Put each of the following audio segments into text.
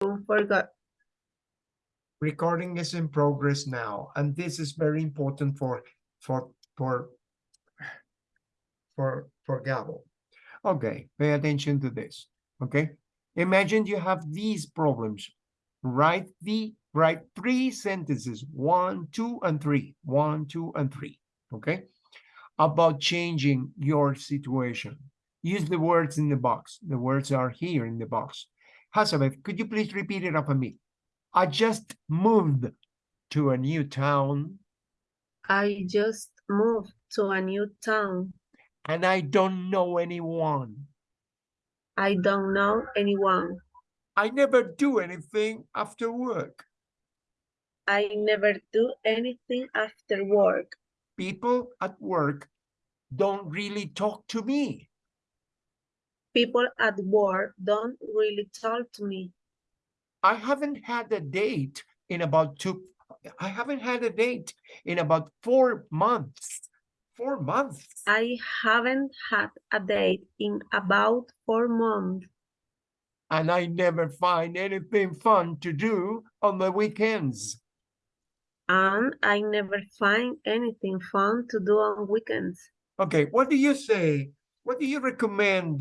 Don't forget. recording is in progress now, and this is very important for, for, for, for, for Gabo. Okay, pay attention to this, okay? Imagine you have these problems. Write the, write three sentences, one, two, and three, one, two, and three, okay? About changing your situation. Use the words in the box. The words are here in the box. Hazabeth, could you please repeat it after me? I just moved to a new town I just moved to a new town. and I don't know anyone. I don't know anyone. I never do anything after work. I never do anything after work. People at work don't really talk to me. People at work don't really talk to me. I haven't had a date in about two, I haven't had a date in about four months. Four months. I haven't had a date in about four months. And I never find anything fun to do on the weekends. And I never find anything fun to do on weekends. Okay, what do you say? What do you recommend,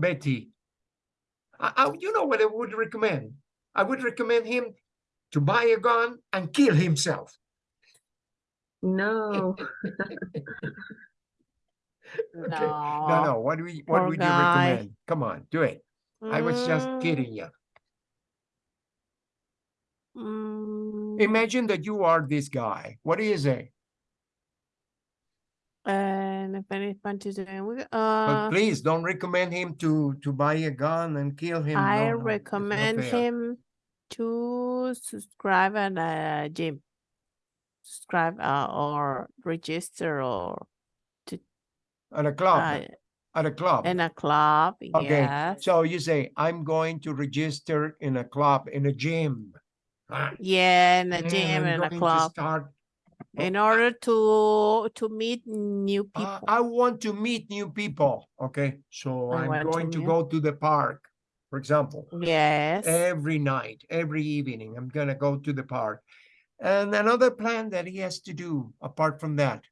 Betty? I, I- you know what I would recommend? I would recommend him to buy a gun and kill himself. No, Okay, No, no, what do we, what poor would you recommend? Come on, do it. I was just Mm, kidding you. mm, Imagine that you are this guy. What do you say? And if any to do, we- But uh, please don't recommend him to, to buy a gun and kill him. I No, no, it's not recommend him to subscribe at a gym. Subscribe uh, or register or to At a club, uh, at a club. in a club, Okay, yes. so you say, I'm going to register in a club, in a gym. Ah, Yeah, in a gym, in a club, Start, in order to to meet new Uh, people. I want to meet new people, okay? So I I'm want to going to go to the park, for example. Yes. every night, every evening. I'm gonna go to the park. And another plan that he has to do apart from that,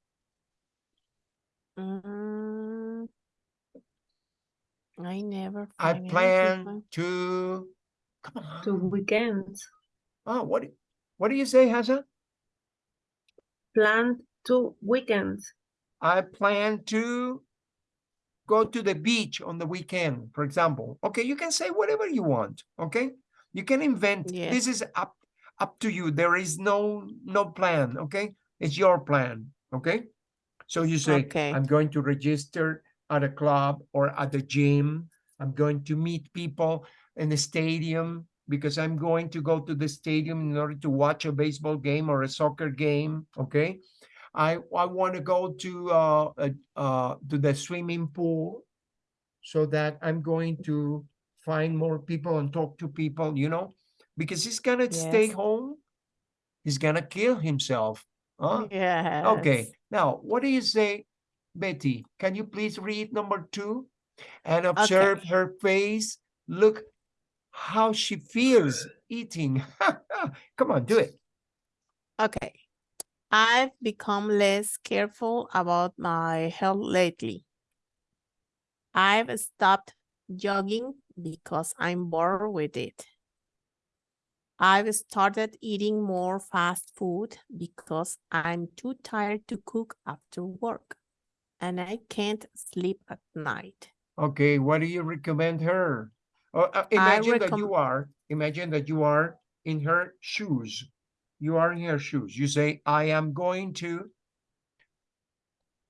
Mm, I never. I find anything plan to. Come on. to weekends. Oh, what? do- What do you say, Hassan? Plan to weekends. I plan to go to the beach on the weekend, for example. Okay, you can say whatever you want. Okay, you can invent. Yeah. This is up up to you. There is no no plan. Okay, it's your plan. Okay, so you say Okay. I'm going to register at a club or at the gym. I'm going to meet people in the stadium because I'm going to go to the stadium in order to watch a baseball game or a soccer game. Okay. I I want to go to uh, uh uh to the swimming pool so that I'm going to find more people and talk to people, you know, because he's gonna stay home. He's gonna kill himself. Huh? Yes. Okay, now what do you say, Betty? Can you please read number two and observe her face? Look how she feels eating. Come on, do it. Okay. I've become less careful about my health lately. I've stopped jogging because I'm bored with it. I've started eating more fast food because I'm too tired to cook after work and I can't sleep at night. Okay, what do you recommend her? Oh, uh, imagine that you are, imagine that you are in her shoes. You are in her shoes. You say, I am going to,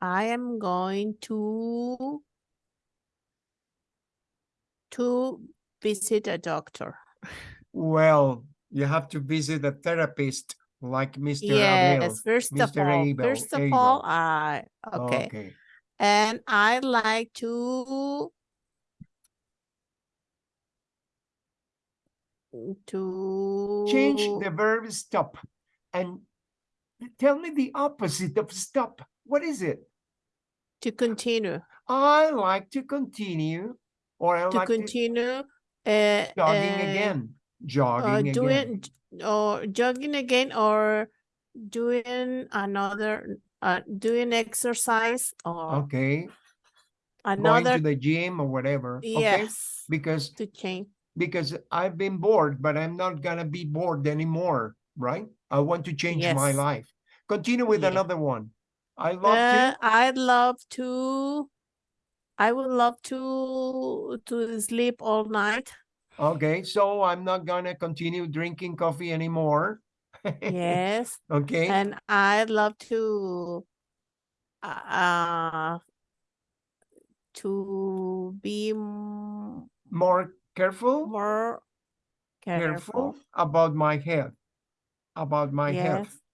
I am going to to visit a doctor. well, you have to visit a therapist like Mr. Yes, Abel. first of all, Abel, first of Abel. all, I okay, Okay, and I like to to change the verb stop and tell me the opposite of stop. What is it? to continue I like to continue or I to like to continue uh, jogging uh, again. jogging uh, doing j- or jogging again or doing another uh doing exercise or Okay, another going to the gym or whatever. Okay, yes because to change because I've been bored, but I'm not gonna be bored anymore, right? I want to change my life. Continue with Yeah. another one. I love Uh, to. I'd love to I would love to to sleep all night Okay, so I'm not gonna continue drinking coffee anymore. yes Okay, and I'd love to uh to be more careful, more careful careful about my health, about my health. yes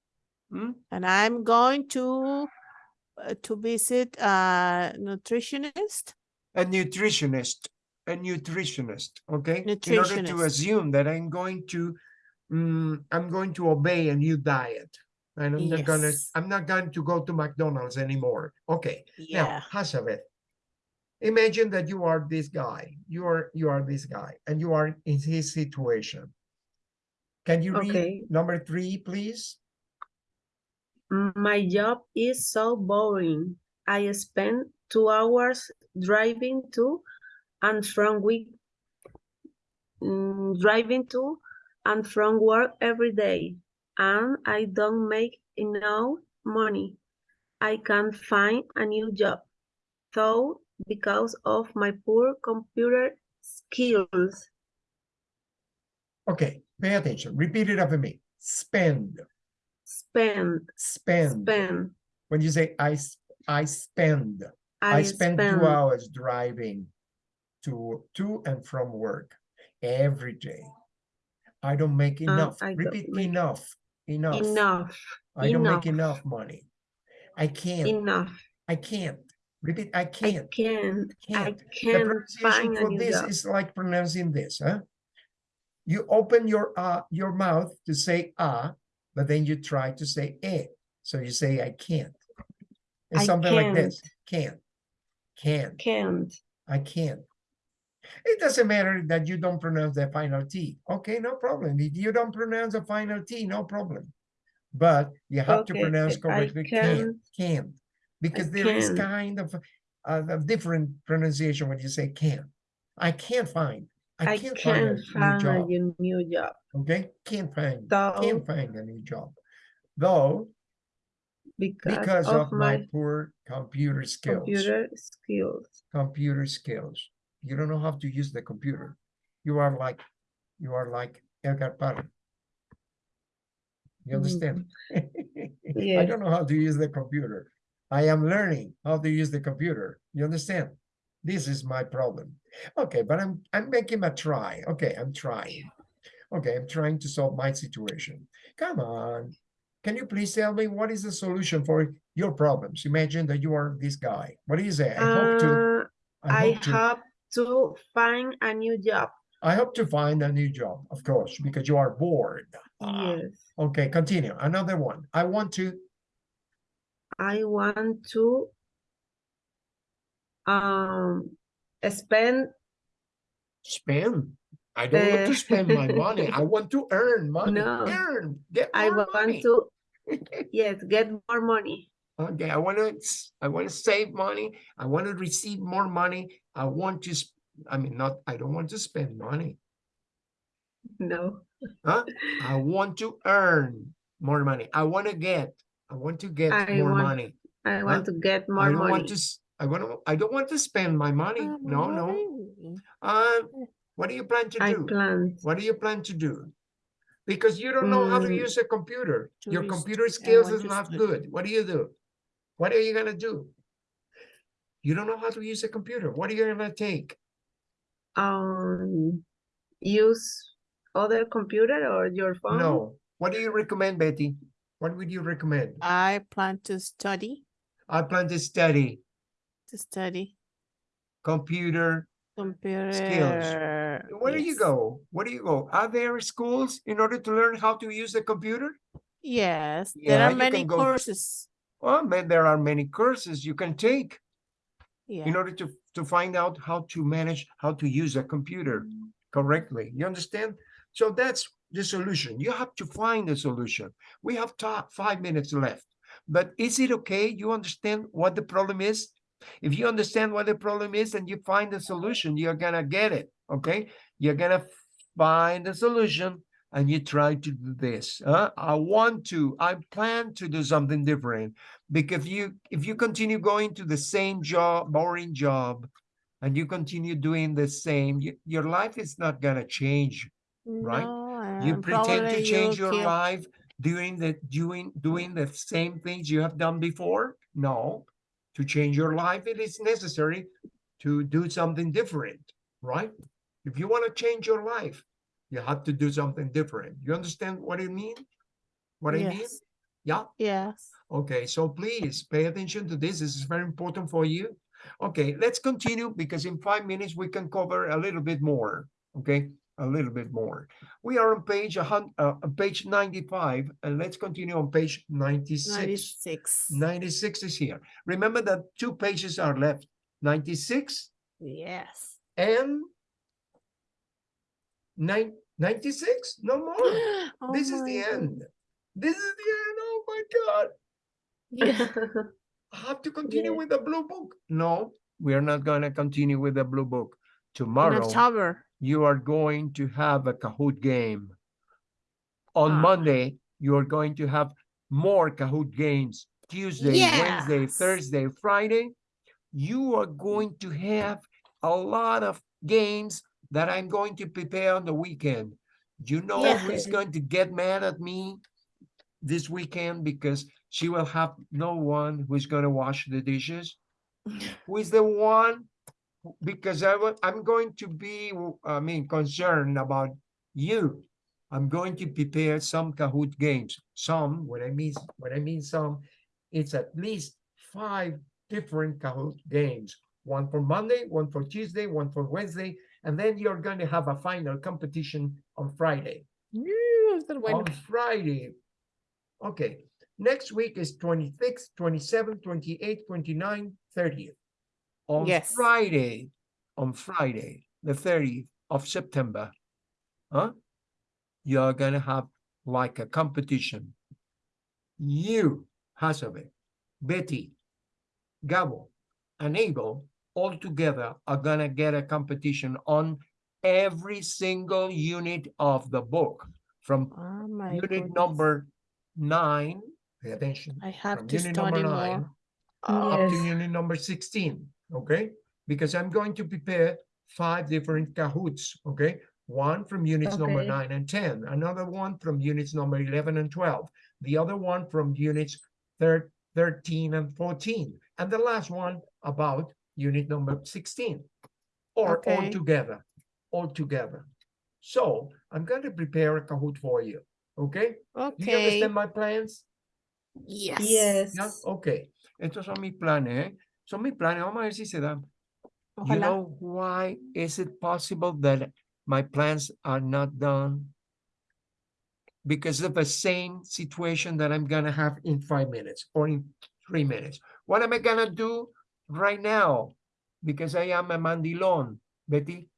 Hmm? and I'm going to uh, to visit a nutritionist A nutritionist, a nutritionist, okay? In order to assume that I'm going to, mm, I'm going to obey a new diet. And I'm not gonna, I'm not going to go to McDonald's anymore. Okay, Yeah. now, Hazabeth, imagine that you are this guy, you are, you are this guy, and you are in his situation. Can you read Okay. number three, please? My job is so boring. I spend two hours driving to and from week, mm, driving to and from work every day, and I don't make enough money. I can't find a new job, though, because of my poor computer skills. Okay, pay attention, repeat it after me. Spend, Spend, spend. spend. When you say I, I spend, I spend two hours driving to, to and from work every day. I don't make uh, enough. I Repeat make enough, enough. enough, I don't make enough. enough money. I can't, enough. I can't. Repeat, I I can't. can't, I can't. The can't pronunciation for this job. is like pronouncing this, huh? You open your uh your mouth to say ah, but then you try to say eh. So you say I can't. It's I something like this. Can't. Can't. Can't. I can't. It doesn't matter that you don't pronounce the final T. Okay, no problem. If you don't pronounce the final T, no problem. But you have to pronounce correctly. Can't. Can't. Because there is can't. kind of a, a different pronunciation when you say can't. I can't find. I I can't, can't find a new find job. new- job. Okay, can't find. Though, Can't find a new job. Though because, because of, my, poor computer skills. computer skills. computer skills. You don't know how to use the computer. You are like, you are like Edgar Parra. You mm-hmm. understand? I Yes. don't know how to use the computer. I am learning how to use the computer. You understand? This is my problem. Okay, but I'm I'm making a try. Okay, I'm trying. Okay, I'm trying to solve my situation. Come on. Can you please tell me what is the solution for your problems? Imagine that you are this guy. What do you say? I hope to Uh, I I hope to have to find a new job. I hope to find a new job, of course, because you are bored. Ah, Yes. Okay, continue. Another one. I want to I want to um spend spend. I don't want to Uh, spend my money. I want to earn money. No. Earn. Get I want money. to yes get more money. Okay, I want to I want to save money. I want to receive more money. I want to I mean not I don't want to spend money. No. Huh? I want to earn more money. I want to get I want to get I more want money. I want to get more I don't want to I want to I don't want to spend my money. Ah, No, no. Uh, what do you plan to I do? plan. What do you plan to do? Because you don't know how to Mm, use a computer. to Your computer skills is not sleep. good. What do you do? What are you gonna do? You don't know how to use a computer. What are you gonna take? Um use other computer or your phone? No. What do you recommend, Betty? What would you recommend? I plan to study I plan to study to study computer. computer. skills. Where do you go? Where do you go? Are there schools in order to learn how to use the computer? Yes, Yeah, there are many courses. Well, man, there are many courses you can take. Yeah. in order to to find out how to manage how to use a computer correctly you understand So that's the solution. You have to find the solution. We have five minutes left. But is it okay? You understand what the problem is? If you understand what the problem is and you find the solution, you're gonna get it. Okay. You're gonna find the solution and you try to do this. huh? I want to, I plan to do something different. Because you if you continue going to the same job, boring job, and you continue doing the same, you, your life is not gonna change. Right? You uh, pretend to change your keep- life doing the doing doing the same things you have done before. No, to change your life, it is necessary to do something different, right? If you want to change your life, you have to do something different. You understand what I mean? What I mean? Yeah. Yes. Okay, so please pay attention to this. This is very important for you. Okay, let's continue because in five minutes we can cover a little bit more. Okay, a little bit more. We are on page uh, page 95, and let's continue on page 96. 96. 96 is here. Remember that two pages are left 96 Yes. and nine, 96? No more. Oh this is the God. end. This is the end. Oh my God. Yeah. I have to continue Yeah. with the blue book. No, we are not going to continue with the blue book. In Tomorrow, October. You are going to have a Kahoot game. On Ah. Monday, you are going to have more Kahoot games. Tuesday, Wednesday, Thursday, Friday, you are going to have a lot of games that I'm going to prepare on the weekend. You know who's going to get mad at me this weekend because she will have no one who's going to wash the dishes? Who is the one? Because I will, I'm going to be, I mean, concerned about you. I'm going to prepare some Kahoot games. Some, what I mean, what I mean some, it's at least five different Kahoot games. One for Monday, one for Tuesday, one for Wednesday, and then you're going to have a final competition on Friday. On Friday. Okay, next week is 26, 27, 28, 29, 30th. On Yes. Friday, on Friday, the 30th of September, huh? You're gonna have like a competition. You, Hasabe, Betty, Gabo, and Abel all together are gonna get a competition on every single unit of the book from Oh unit goodness. number nine, pay attention, I have to unit study number more. nine up to unit number sixteen, okay? Because I'm going to prepare five different Kahoots, okay? One from units number nine and ten, another one from units number eleven and twelve, the other one from units thir- thirteen and fourteen, and the last one about unit number sixteen. Or all together, all together. So I'm going to prepare a Kahoot for you, okay? Do you understand my plans? Yes. Yes. Yeah, okay. Estos son mis planes, ¿eh? Son mis planes. Vamos a ver si se dan. You know why is it possible that my plans are not done? Because of the same situation that I'm gonna have in five minutes or in three minutes. What am I gonna do right now? Because I am a mandilon, Betty.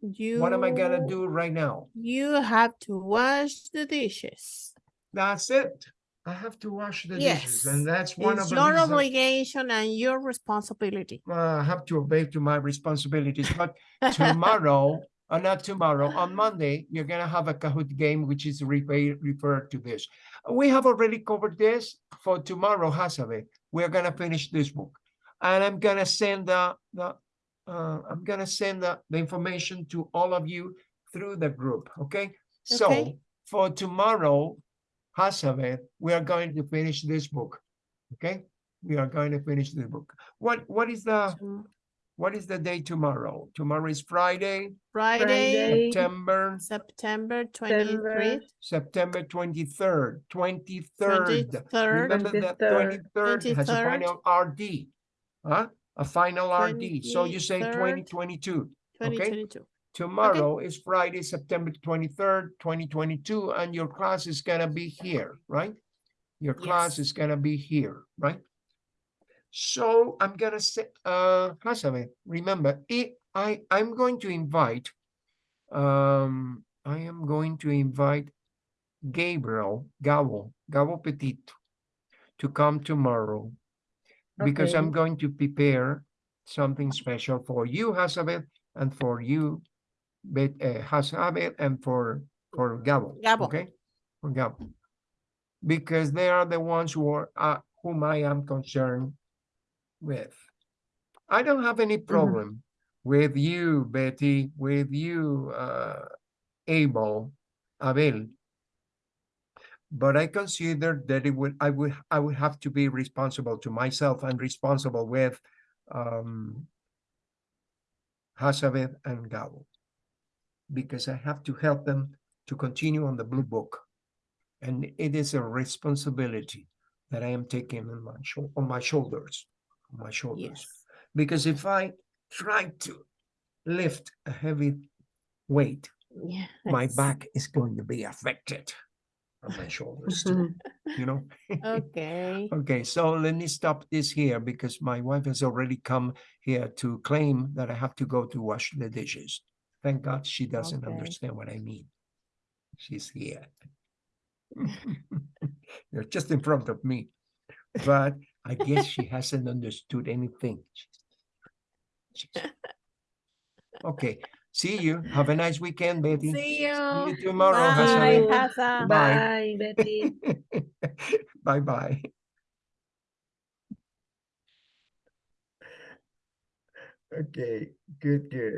You, What am I gonna do right now? You have to wash the dishes. That's it. I have to wash the dishes, and that's one of It's the your obligation and your responsibility. I have to obey to my responsibilities. But tomorrow, uh, not tomorrow, on Monday, you're gonna have a Kahoot game, which is refer- referred to this. We have already covered this for tomorrow, Hasabe. We're gonna finish this book, and I'm gonna send the the. Uh, I'm gonna send the, the information to all of you through the group. Okay. okay. So for tomorrow, Hasabe, we are going to finish this book. Okay. We are going to finish the book. What what is the what is the day tomorrow? Tomorrow is Friday, Friday, Friday. September, September 23rd. September twenty-third, twenty-third. twenty-third, Remember that 23rd. twenty-third has a final RD. Huh? A final RD. So you say 23rd. twenty twenty-two. Twenty okay. Tomorrow is Friday, September twenty-third, twenty twenty-two, and your class is gonna be here, right? Your class Yes. is gonna be here, right? So I'm gonna say, uh, remember, I, I, I'm going to invite um, I am going to invite Gabriel, Gabo, Gabo Petit, to come tomorrow because I'm going to prepare something special for you, Hazabeth, and for you, Bet, uh, Hazabeth, and for for Gabo. Okay, for Gabo, because they are the ones who are uh, whom I am concerned with. I don't have any problem with you, Betty, with you, uh, Abel, Abel. But I consider that it would, I would, I would have to be responsible to myself and responsible with, um, Hazabeth and Gabo. Because I have to help them to continue on the blue book. And it is a responsibility that I am taking on my, on my shoulders, on my shoulders. Yes. Because if I try to lift a heavy weight, Yeah. my back is going to be affected on my shoulders too, you know? Okay. Okay, so let me stop this here because my wife has already come here to claim that I have to go to wash the dishes. Thank God she doesn't Okay. understand what I mean. She's here. You're just in front of me. But I guess she hasn't understood anything. She's- Okay, see you. Have a nice weekend, Betty. See you. See you tomorrow, Bye, Hasan. Hasan. Bye, Betty. Bye bye. Okay, good, good.